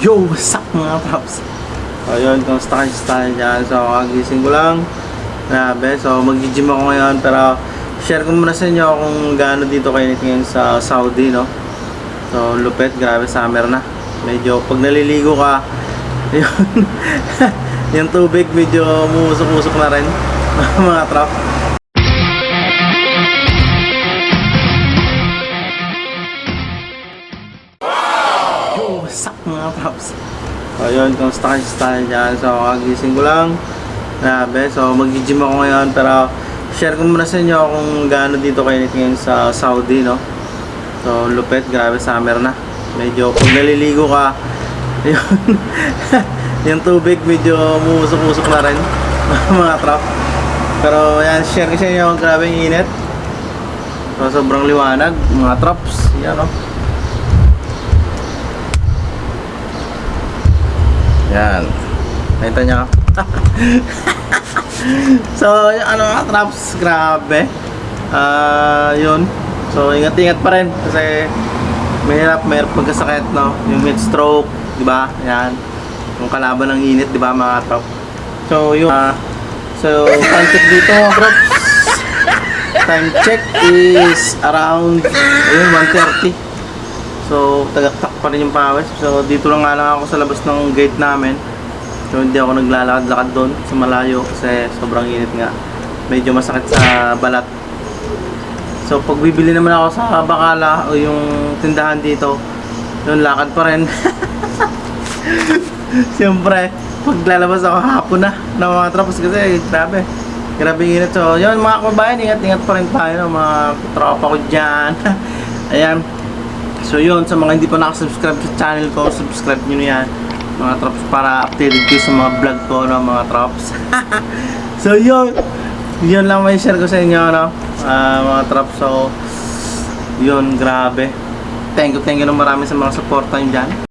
Yo, what's up mga props? So yun, kamusta kayo sa tayo dyan? So kagising ko lang Grabe, so mag-gym ako ngayon Pero share ko muna sa inyo kung gaano dito kayo ngayon sa Saudi no So lupet, grabe summer na Medyo pag naliligo ka Yun Yung tubig medyo musok-musok na rin mga trop mga props? So yun, kamusta kayo sa dyan? So kagising ko lang. Grabe, so mag-gym ako ngayon Pero share ko muna sa inyo kung gaano dito kayo ngayon sa Saudi no? So lupet, grabe summer na. Medyo pag naliligo ka Yun Yung tubig medyo musok-musok na rin mga trop Pero yan, share ko sa inyo kung grabe yung init. So sobrang liwanag mga trops Yan no Yan. Nakita nyo? so, ano mga traps, grabe. Ah, yun. So, ingat-ingat pa rin kasi mahirap, mahirap pagkasakit, no? Yung heat stroke, di ba? Yan. Yung kalaban ng init, di ba mga trop? So, yun. Ah, so, time check dito mga trops. Time check is around, ayun, 1.30. So, tagaktak pa rin yung pawis. So, dito lang nga lang ako sa labas ng gate namin. So, hindi ako naglalakad-lakad doon sa malayo kasi sobrang init nga. Medyo masakit sa balat. So, pag bibili naman ako sa Bakala o yung tindahan dito, yun, lakad pa rin. Siyempre, pag lalabas ako hapon na na mga tropos kasi grabe. Grabe yung init. So, yun mga kabayan, ingat-ingat pa rin tayo no, mga tropa ko dyan. Ayan. So yun, sa mga hindi pa nakasubscribe sa channel ko, subscribe nyo yan mga trops para updated kayo sa mga vlog ko no, mga trops. So yun. Yun lang may share ko sa inyo no Ah, mga trops. So yun grabe. Thank you thank you na marami sa mga suporta nyo dyan